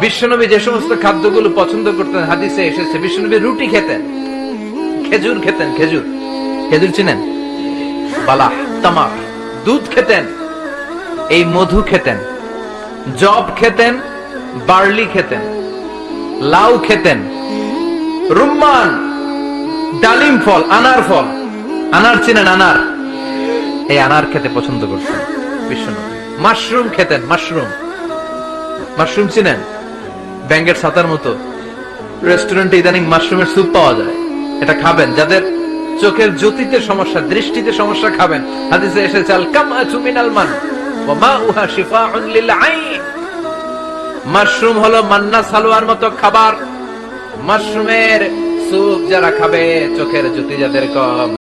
বিশ্বনবী যে সমস্ত খাদ্যগুলো পছন্দ করতেন, হাদিসে এসেছে, বিশ্বনবী রুটি খেতেন। খেজুর খেতেন, খেজুর। খেজুর চিনেন? বালাহ তামাক। দুধ খেতেন, এই মধু খেতেন। জব খেতেন, বার্লি খেতেন। লাউ খেতেন। রুম্মান, ডালিম ফল, আনার ফল। আনার চিনেন, আনার। এই আনার খেতে পছন্দ করতেন বিশ্বনবী। মাশরুম খেতেন, মাশরুম। মাশরুম চিনেন? ব্যাঙ্গের ছাতার মতো। রেস্টুরেন্টে ইদানিং মাশরুমের স্যুপ পাওয়া যায়। এটা খাবেন। যাদের চোখের জ্যোতিতে সমস্যা, দৃষ্টিতে সমস্যা খাবেন। হাদিসে এসেছে আল কামাতু মিনাল মান ওয়া মাউহা শিফাউন লিল আইন মাশরুম হলো মান্না সালোয়ার মতো খাবার। মাশরুমের স্যুপ যারা খাবে, চোখের জ্যোতি যাদের কম।